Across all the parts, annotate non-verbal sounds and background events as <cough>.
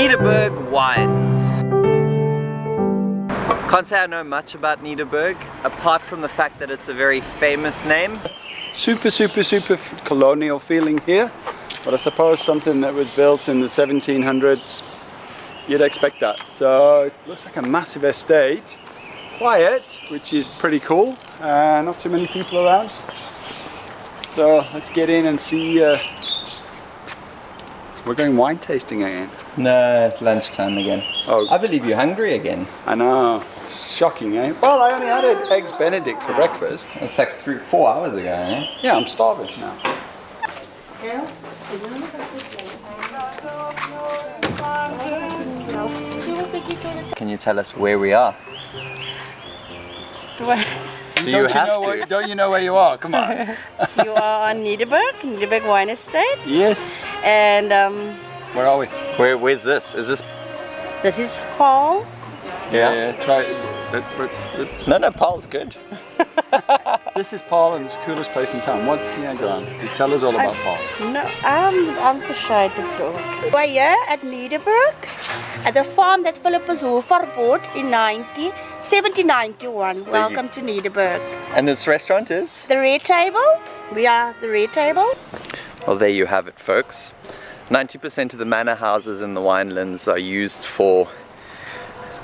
Nederburg wines. Can't say I know much about Nederburg, apart from the fact that it's a very famous name. Super, super, super colonial feeling here. But I suppose something that was built in the 1700s, you'd expect that. So it looks like a massive estate. Quiet, which is pretty cool. Uh, not too many people around. So let's get in and see. Uh, we're going wine tasting again. No, it's lunchtime again. Oh. I believe you're hungry again. I know. It's shocking, eh? Well, I only had an eggs Benedict for breakfast. It's like three, four hours ago, eh? Yeah, I'm starving now. Can you tell us where we are? Do I- Do you don't have know to? Where, don't you know where you are? Come on. <laughs> you are on Nederburg, Nederburg Wine Estate, yes. And um, Where are we? Where, where's this? Is this? this is Paarl. Yeah, try. That, but, that- No, no, Paarl's good. <laughs> this is Paarl and it's the coolest place in town. What can you go on? Do tell us all about Paarl. No, I'm, I'm too shy to talk. We're here at Nederburg, at the farm that Philippus Hofer bought in 90, 1791. Welcome to Nederburg. And this restaurant is? The Red Table, we are the Red Table. Well, there you have it, folks. 90% of the manor houses in the winelands are used for,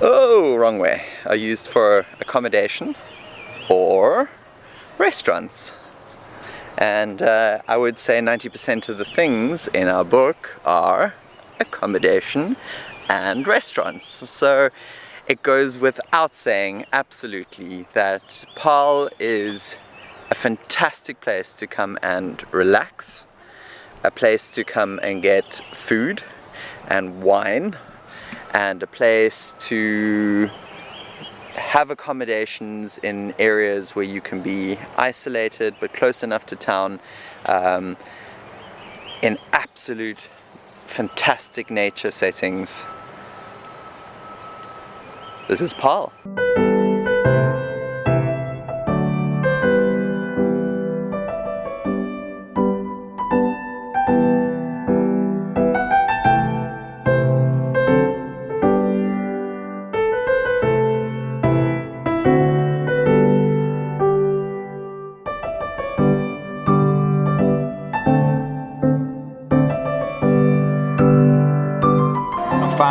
oh, wrong way, are used for accommodation or restaurants. And uh, I would say 90% of the things in our book are accommodation and restaurants. So it goes without saying absolutely that Paarl is a fantastic place to come and relax, a place to come and get food and wine, and a place to have accommodations in areas where you can be isolated but close enough to town um, in absolute fantastic nature settings. This is Paarl.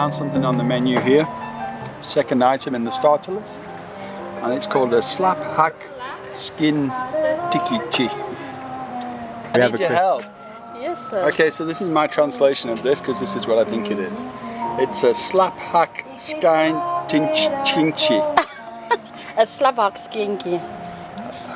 Found something on the menu here. Second item in the starter list. And it's called a slap hack skin tikichi. I need your help. Yes, sir. Okay, so this is my translation of this because this is what I think it is. It's a slap hack skin tinch chinchi. A slaphack skinky.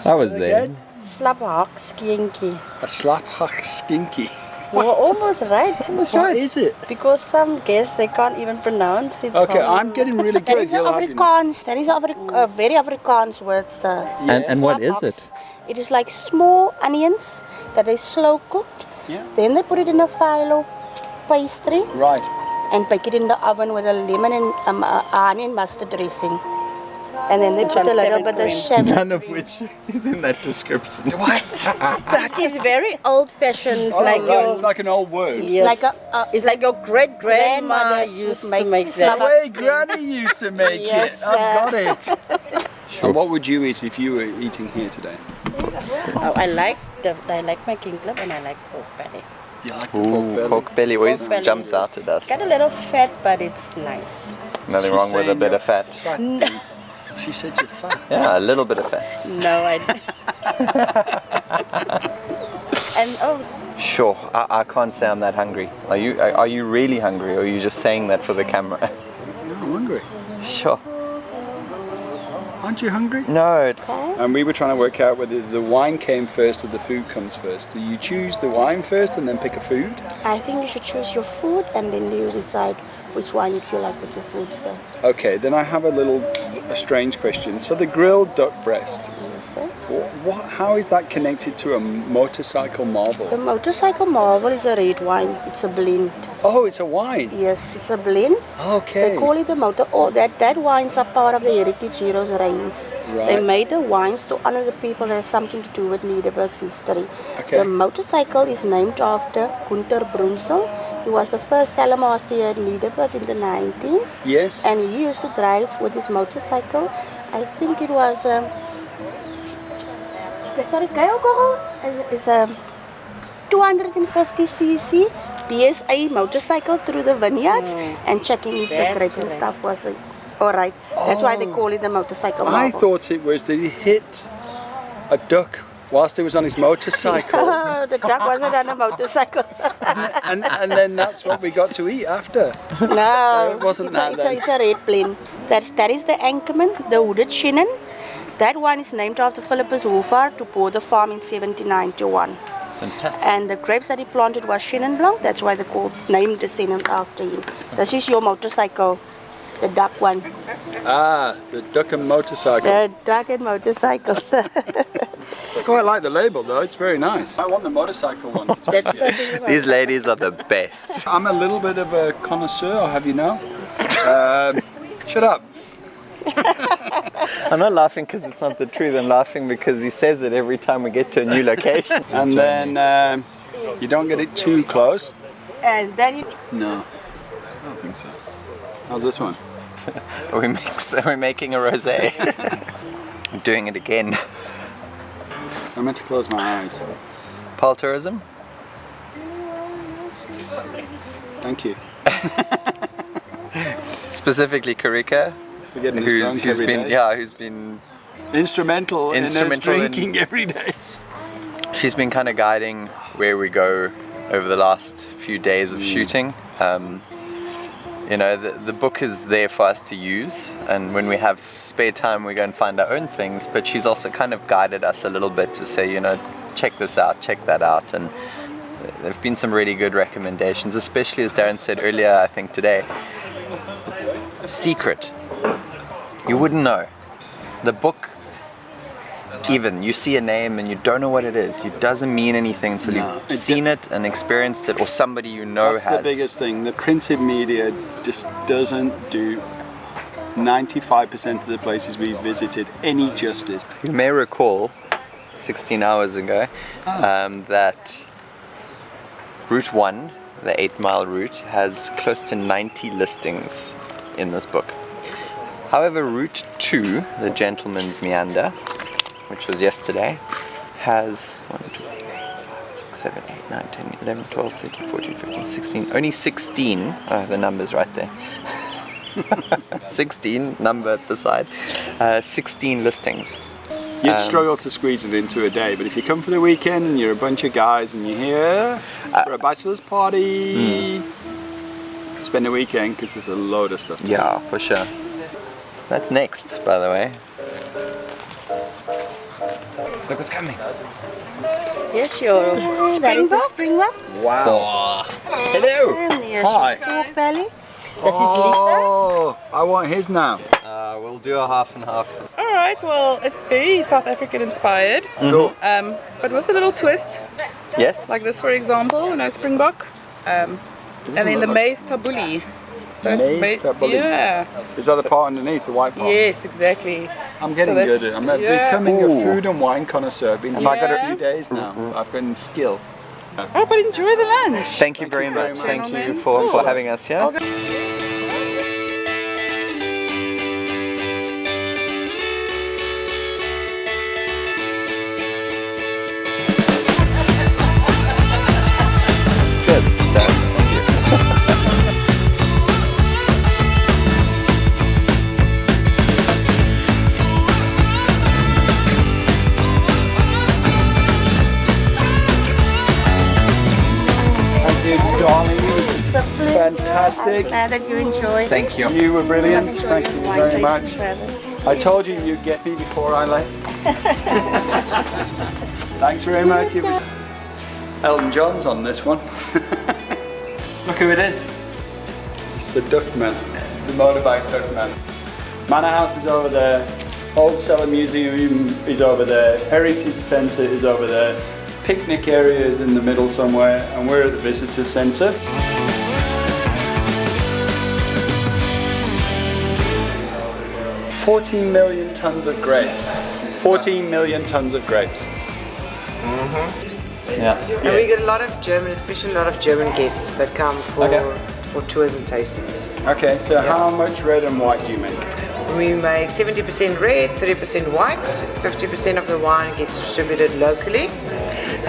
That was it. Slap hack Slaphack skinky. A slap hack skinky. You were almost right. That's What right. is it? Because some guests they can't even pronounce it. Okay, properly. I'm getting really good. is a You'll have your- Afrikaans. That is a Afri- a very Afrikaans word, sir. And, and what is it? It is like small onions that they slow cooked. Yeah. Then they put it in a phyllo pastry Right. and bake it in the oven with a lemon and um, uh, onion mustard dressing. And then they put a little bit of chef. None of which <laughs> is in that description. <laughs> What? That is very old-fashioned, oh, like right, your it's like an old word. Yes. Like a- a- it's like your great grandmother used to make make that. The way Granny used to make <laughs> Yes, it. I've got it. And what would you eat if you were eating here today? Oh, I like the I like my kingklip and I like pork belly. You like Ooh, pork belly? pork belly always Pork belly. jumps out at us. It's got a little fat, but it's nice. Nothing She's wrong with a bit you're of fat. Fat. She said you're fat. <laughs> Yeah, a little bit of fat. No, I. <laughs> and oh, Sure, I, I can't say I'm that hungry. Are you? Are, are you really hungry, or are you just saying that for the camera? No, I'm hungry. Sure. Aren't you hungry? No. it- And we were trying to work out whether the wine came first or the food comes first. Do you choose the wine first and then pick a food? I think you should choose your food and then you decide which wine you feel like with your food, sir. Okay, then I have a little, a strange question. So the grilled duck breast, Yes, sir. what, what, how is that connected to a motorcycle The Marvel? motorcycle Marvel is a red wine. It's a blend. Oh, it's a wine. Yes, it's a blend. Okay. They call it the motor. Oh, that that wines are part of the Heritage Heroes range. They made the wines to honor the people that has something to do with Nederburg's history. Okay. The motorcycle is named after Gunther Brözel. He was the first cellarmaster here at Nederburg in the 90s. Yes. And he used to drive with his motorcycle. I think it was um, sorry, It's a 250cc BSA motorcycle through the vineyards and checking if the That's grapes and stuff was uh, all right. That's why they call it the motorcycle. I thought it was that he hit a duck whilst he was on his <laughs> motorcycle. The duck wasn't on a motorcycle. and, and then that's what we got to eat after. no, It wasn't it's that A, it's, a, it's a red plane. That's, that is the Anchorman, the wooded Chenin. That one is named after Philippus Hoover to bought the farm in 1791. Fantastic. And the grapes that he planted was Chenin Blanc. That's why they called named descendant after him. This is your motorcycle, the duck one. Ah, the duck and motorcycle. The duck and motorcycles. I <laughs> quite like the label though, it's very nice. I want the motorcycle one. <laughs> That's These ladies are the best. I'm a little bit of a connoisseur, I'll have you know. Um, shut up. I'm not laughing because it's not the truth. I'm laughing because he says it every time we get to a new location. <laughs> And then um, you don't get it too close. and then you No, I don't think so. How's this one? <laughs> we mix, we're making a rosé. <laughs> I'm doing it again. I meant to close my eyes. Paarl tourism. Thank you. <laughs> Specifically Karika, We're who's, who's been day. yeah, who's been instrumental, Instrumental in in- drinking every day. she's been kind of guiding where we go over the last few days of shooting. Um, you know, the, the book is there for us to use, and when we have spare time, we go and find our own things. But she's also kind of guided us a little bit to say, you know, check this out, check that out, and there have been some really good recommendations, especially as Darren said earlier, I think today. Secret. You wouldn't know. The book even you see a name and you don't know what it is it doesn't mean anything until No, you've it seen it and experienced it or somebody you know has. That's has the biggest thing. The printed media just doesn't do 95% of the places we visited any justice. you may recall 16 hours ago Ah. um, that route 1 the 8 mile route has close to 90 listings in this book however route 2 the gentleman's meander which was yesterday has 1 2 3 4 5 6 7 8 9 10 11 12 13 14 15 16 only 16 oh the numbers right there <laughs> 16 number at the side uh, 16 listings You'd Um, struggle to squeeze it into a day, but if you come for the weekend and you're a bunch of guys and you're here Uh, for a bachelor's party, hmm. spend a weekend because there's a load of stuff. to Yeah, for sure. That's next, by the way. Look what's coming. Yes, your that is the Springbok. do. Wow. Hello. And here's Hi. pork belly. This is Lisa. Oh, I want his now. Uh, we'll do a half and half. All right, well, it's very South African inspired, Cool. um, but with a little twist, Yes? like this, for example, you know, Springbok, um, and then the like- maize tabbouleh. So it's Maize ma- tabbouleh. Yeah. Is that the part underneath, the white part? Yes, exactly. I'm getting So good at it. I'm yeah. becoming Ooh. a food and wine connoisseur. I've been here I got for a- a few days now. Mm-hmm. Mm-hmm. I've been skill. Oh, but enjoy the lunch. Thank you Thank very you very much. much. Thank you for, for having us here. Okay. Glad that you enjoyed. Thank you. You were brilliant. Thank you very much. further. I told you you'd get me before I left. <laughs> Thanks very much. Elton John's on this one. <laughs> Look who it is. It's the Duckman, the motorbike Duckman. Manor House is over there. Old Cellar Museum is over there. Heritage Centre is over there. Picnic area is in the middle somewhere, and we're at the Visitor Centre. Fourteen million tons of grapes. Fourteen million tons of grapes. Mm -hmm. Yeah. And we get a lot of German, especially a lot of German guests that come for Okay. for tours and tastings. Okay, so how much red and white do you make? We make 70% red, 30% white, 50% of the wine gets distributed locally,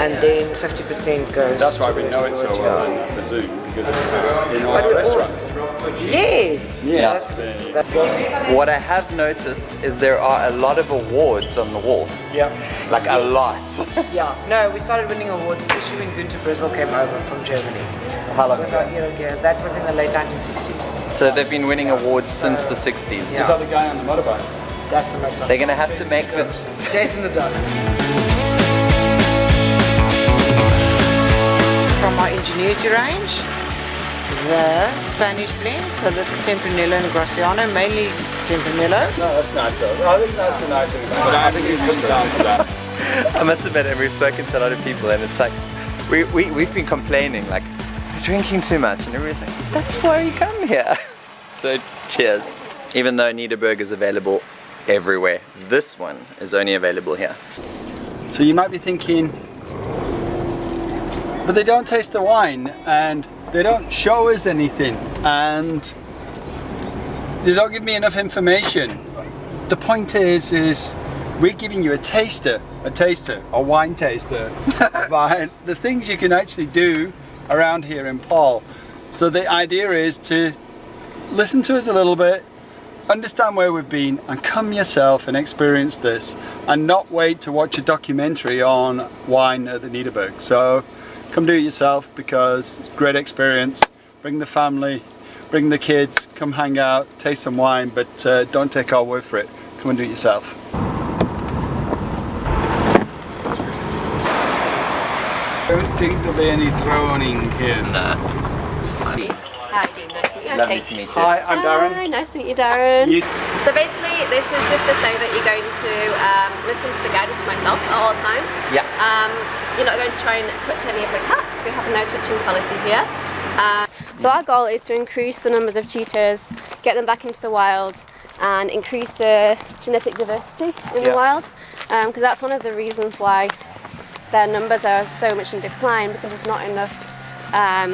and then 50% goes. That's why we know it so well in the zoo because it's in our restaurants. Yes. Yeah. That's, that's, What I have noticed is there are a lot of awards on the wall. Yeah. Like a lot. <laughs> yeah. No, we started winning awards, especially when Günter Brözel came over from Germany. How long About a year ago. That was in the late 1960s. So they've been winning awards since the 60s. Yeah. This other guy on the motorbike. That's the most. They're gonna have to make the Jason the Ducks. From our Ingenuity range, the Spanish blend. So this is Tempranillo and Graciano, mainly Tempranillo. No, that's nice though. I think that's a nice thing. But I think it comes down to that. <laughs> I must admit, and we've spoken to a lot of people, and it's like we, we we've been complaining like we're drinking too much, and everybody's like, that's why you come here. <laughs> So cheers. Even though Nederburg is available everywhere, this one is only available here. So you might be thinking, but they don't taste the wine and they don't show us anything and they don't give me enough information. The point is, is we're giving you a taster, a taster, a wine taster, about <laughs> the things you can actually do around here in Paarl. So the idea is to listen to us a little bit, understand where we've been and come yourself and experience this and not wait to watch a documentary on wine at the Nederburg. So come do it yourself because it's a great experience. Bring the family, bring the kids, come hang out, taste some wine, but uh, don't take our word for it. Come and do it yourself. I don't think there'll be any droning here. Hi, Dean. Nice to meet you. Lovely Okay. to meet you. Hi, I'm Darren. Hi, nice to meet you, Darren. You- So basically, this is just to say that you're going to um, listen to the guide, which myself, at all times. Yeah. Um, you're not going to try and touch any of the cats. We have a no touching policy here. Uh, so our goal is to increase the numbers of cheetahs, get them back into the wild, and increase the genetic diversity in the wild. Because that's one of the reasons why their numbers are so much in decline because there's not enough um,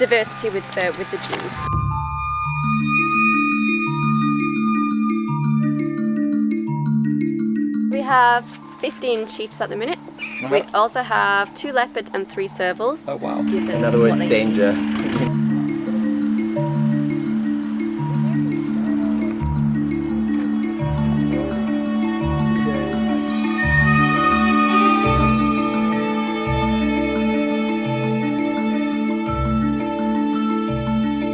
diversity with the with the genes. We have 15 cheetahs at the minute. We also have two leopards and three servals. Oh wow. In other words, danger.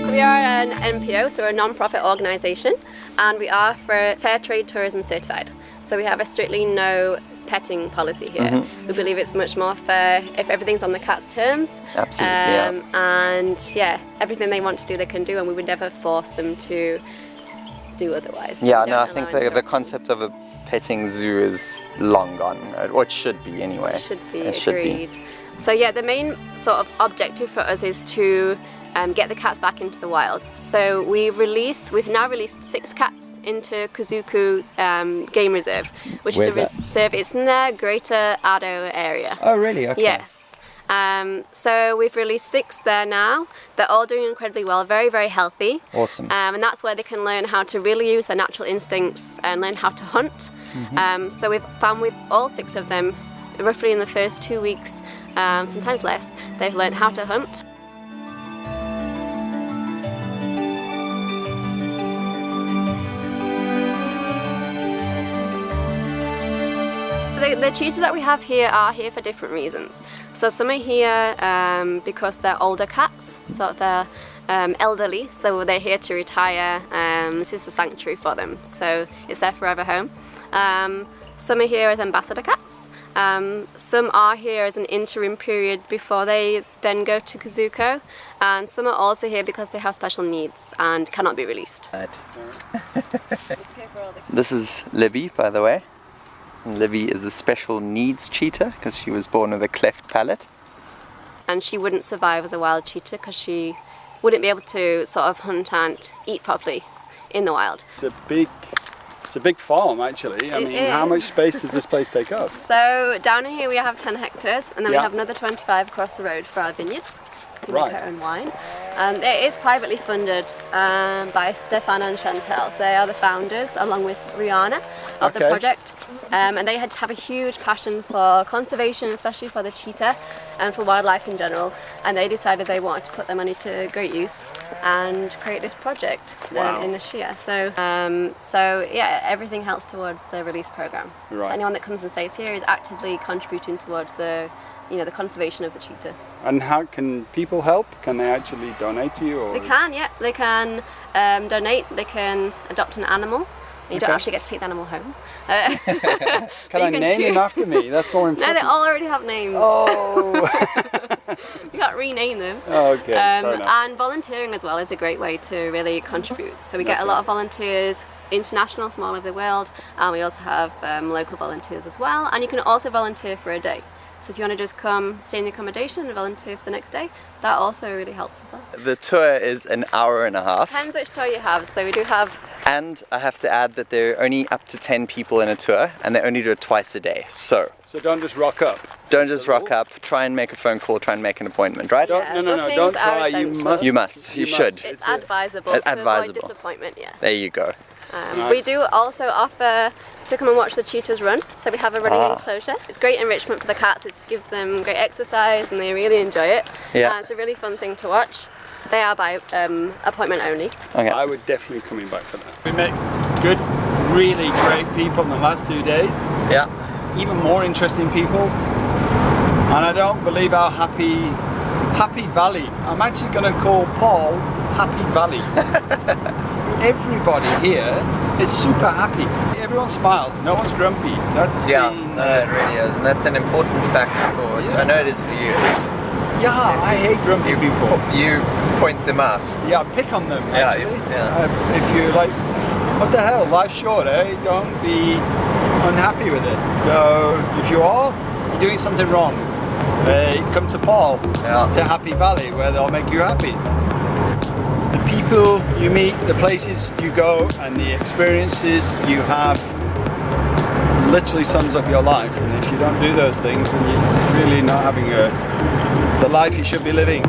We are an NPO, so we're a non-profit organisation, and we are for Fair Trade Tourism certified. So we have a strictly no petting policy here. Mm-hmm. We believe it's much more fair if everything's on the cat's terms. Absolutely, yeah. Um, And yeah, everything they want to do, they can do, and we would never force them to do otherwise. Yeah, no, I think the, the concept of a petting zoo is long gone, or it should be anyway. Should be It should be. agreed. So yeah, the main sort of objective for us is to um, get the cats back into the wild. So we release, we've now released six cats into Kuzuko um, Game Reserve, which Where's is a that? reserve. It's in the Greater Addo area. Oh, really? Okay. Yes. Um, so we've released six there now. They're all doing incredibly well, very, very healthy. Awesome. Um, and that's where they can learn how to really use their natural instincts and learn how to hunt. Mm-hmm. Um, so we've found with all six of them, roughly in the first two weeks, um, sometimes less, they've learned how to hunt. The, cheetahs that we have here are here for different reasons. So some are here um, because they're older cats, so they're um, elderly, so they're here to retire. Um, this is a sanctuary for them, so it's their forever home. Um, some are here as ambassador cats. Um, some are here as an interim period before they then go to Kuzuko, and some are also here because they have special needs and cannot be released. <laughs> This is Libby, by the way. And Libby is a special needs cheetah because she was born with a cleft palate. and she wouldn't survive as a wild cheetah because she wouldn't be able to sort of hunt and eat properly in the wild. It's a big It's a big farm actually. I It mean, how much space does this <laughs> place take up? So down here we have 10 hectares and then Yeah. we have another 25 across the road for our vineyards to Right. make our own wine. Um, it is privately funded um, by Stefano and Chantel. So they are the founders along with Rihanna of Okay. the project. Um, and they had to have a huge passion for conservation, especially for the cheetah and for wildlife in general. And they decided they wanted to put their money to great use and create this project Wow. um, in Ashia. So, um, so yeah, everything helps towards the release program. Right. So anyone that comes and stays here is actively contributing towards the, you know, the conservation of the cheetah. And how can people help? Can they actually donate to you? Or They can, yeah, they can um, donate. They can adopt an animal. You don't actually get to take the animal home. Uh, <laughs> <laughs> Can I name choose- him after me? That's more important. <laughs> No, they all already have names. Oh, You can't rename them. okay. Um, and volunteering as well is a great way to really contribute. So we get a lot of volunteers international from all over the world and we also have um, local volunteers as well and you can also volunteer for a day. So if you want to just come stay in the accommodation and volunteer for the next day, that also really helps as well. The tour is an hour and a half. Depends which tour you have. So we do have And I have to add that there are only up to 10 people in a tour and they only do it twice a day. So so don't just rock up. don't just rock up, try and make a phone call, try and make an appointment, right? Don't, Yeah, no, no, no, don't try. You must. You must, you should. must. it's, a- advisable Ad- to advisable. avoid disappointment. Yeah. There you go. Um, Nice. We do also offer to come and watch the cheetahs run. So we have a running Ah. enclosure. It's great enrichment for the cats. It gives them great exercise and they really enjoy it. Yeah. Uh, it's a really fun thing to watch. They are by um, appointment only. Okay. I would definitely coming back for that. We met good, really great people in the last two days. Yeah. Even more interesting people. And I don't believe our happy, Happy Valley. I'm actually going to call Paarl Happy Valley. <laughs> Everybody here is super happy. Everyone smiles. No one's grumpy. That's Yeah, been- no, no, it really is. And that's an important fact for us. I know it is for you. yeah. I hate grumpy people. You point them out. Yeah, pick on them Yeah, actually. yeah. Uh, if you like, what the hell, life's short, eh? Don't be unhappy with it. So if you are, you're doing something wrong. Uh, come to Paarl, Yeah. to Happy Valley, where they'll make you happy. People you meet, the places you go, and the experiences you have literally sums up your life. And if you don't do those things, then you're really not having a, the life you should be living.